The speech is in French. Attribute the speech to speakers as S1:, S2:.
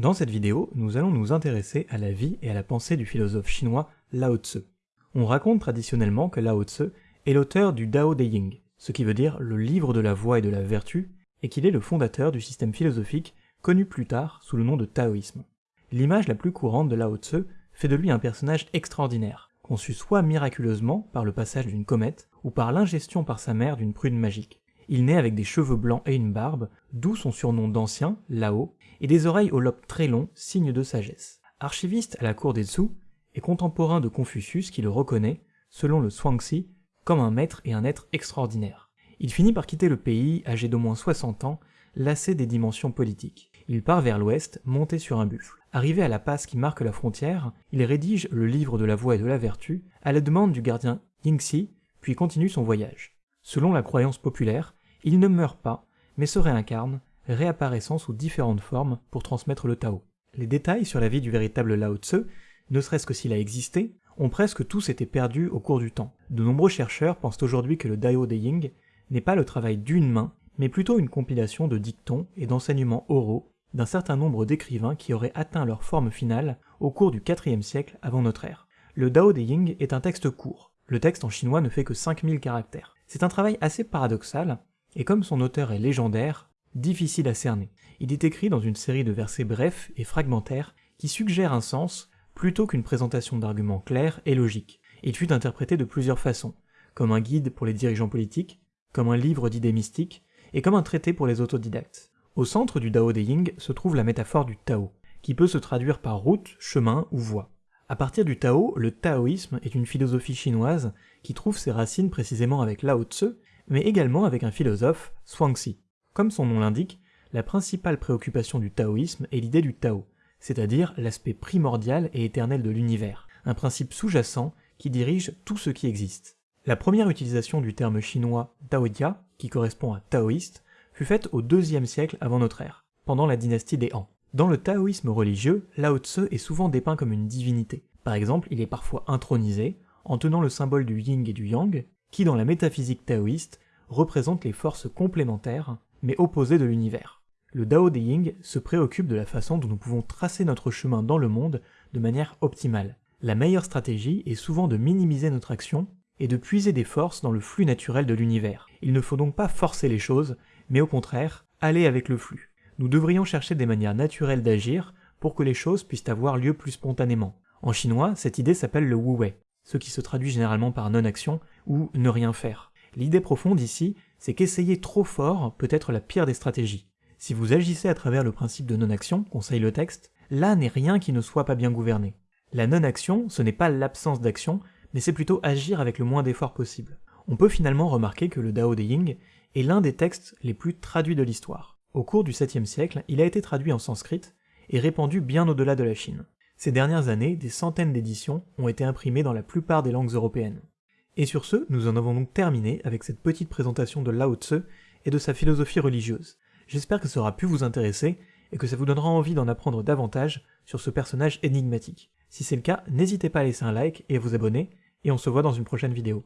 S1: Dans cette vidéo, nous allons nous intéresser à la vie et à la pensée du philosophe chinois Lao Tzu. On raconte traditionnellement que Lao Tzu est l'auteur du Dao De Ying, ce qui veut dire le livre de la voie et de la vertu, et qu'il est le fondateur du système philosophique connu plus tard sous le nom de taoïsme. L'image la plus courante de Lao Tzu fait de lui un personnage extraordinaire, conçu soit miraculeusement par le passage d'une comète, ou par l'ingestion par sa mère d'une prune magique. Il naît avec des cheveux blancs et une barbe, d'où son surnom d'ancien, Lao, et des oreilles au lobe très long, signe de sagesse. Archiviste à la cour des Zhou, et contemporain de Confucius qui le reconnaît, selon le Zhuangzi, comme un maître et un être extraordinaire. Il finit par quitter le pays, âgé d'au moins 60 ans, lassé des dimensions politiques. Il part vers l'ouest, monté sur un buffle. Arrivé à la passe qui marque la frontière, il rédige le livre de la voie et de la vertu, à la demande du gardien Yingxi, puis continue son voyage. Selon la croyance populaire, il ne meurt pas, mais se réincarne, réapparaissant sous différentes formes pour transmettre le Tao. Les détails sur la vie du véritable Lao Tse, ne serait-ce que s'il a existé, ont presque tous été perdus au cours du temps. De nombreux chercheurs pensent aujourd'hui que le Dao De Ying n'est pas le travail d'une main, mais plutôt une compilation de dictons et d'enseignements oraux d'un certain nombre d'écrivains qui auraient atteint leur forme finale au cours du IVe siècle avant notre ère. Le Dao De Ying est un texte court. Le texte en chinois ne fait que 5000 caractères. C'est un travail assez paradoxal, et comme son auteur est légendaire, difficile à cerner. Il est écrit dans une série de versets brefs et fragmentaires qui suggèrent un sens plutôt qu'une présentation d'arguments clairs et logiques. Il fut interprété de plusieurs façons, comme un guide pour les dirigeants politiques, comme un livre d'idées mystiques, et comme un traité pour les autodidactes. Au centre du Dao De Ying se trouve la métaphore du Tao, qui peut se traduire par route, chemin ou voie. À partir du Tao, le taoïsme est une philosophie chinoise qui trouve ses racines précisément avec Lao Tzu, mais également avec un philosophe, Zhuangzi. Comme son nom l'indique, la principale préoccupation du taoïsme est l'idée du Tao, c'est-à-dire l'aspect primordial et éternel de l'univers, un principe sous-jacent qui dirige tout ce qui existe. La première utilisation du terme chinois Taoïa, qui correspond à taoïste, fut faite au deuxième siècle avant notre ère, pendant la dynastie des Han. Dans le taoïsme religieux, Lao Tse est souvent dépeint comme une divinité. Par exemple, il est parfois intronisé, en tenant le symbole du yin et du yang, qui dans la métaphysique taoïste représente les forces complémentaires, mais opposées de l'univers. Le Dao De Ying se préoccupe de la façon dont nous pouvons tracer notre chemin dans le monde de manière optimale. La meilleure stratégie est souvent de minimiser notre action et de puiser des forces dans le flux naturel de l'univers. Il ne faut donc pas forcer les choses, mais au contraire, aller avec le flux. Nous devrions chercher des manières naturelles d'agir pour que les choses puissent avoir lieu plus spontanément. En chinois, cette idée s'appelle le wu wei, ce qui se traduit généralement par non-action ou ne rien faire. L'idée profonde ici, c'est qu'essayer trop fort peut être la pire des stratégies. Si vous agissez à travers le principe de non-action, conseille le texte, là n'est rien qui ne soit pas bien gouverné. La non-action, ce n'est pas l'absence d'action, mais c'est plutôt agir avec le moins d'efforts possible. On peut finalement remarquer que le Dao De Ying est l'un des textes les plus traduits de l'histoire. Au cours du 7e siècle, il a été traduit en sanskrit et répandu bien au-delà de la Chine. Ces dernières années, des centaines d'éditions ont été imprimées dans la plupart des langues européennes. Et sur ce, nous en avons donc terminé avec cette petite présentation de Lao Tse et de sa philosophie religieuse. J'espère que ça aura pu vous intéresser et que ça vous donnera envie d'en apprendre davantage sur ce personnage énigmatique. Si c'est le cas, n'hésitez pas à laisser un like et à vous abonner, et on se voit dans une prochaine vidéo.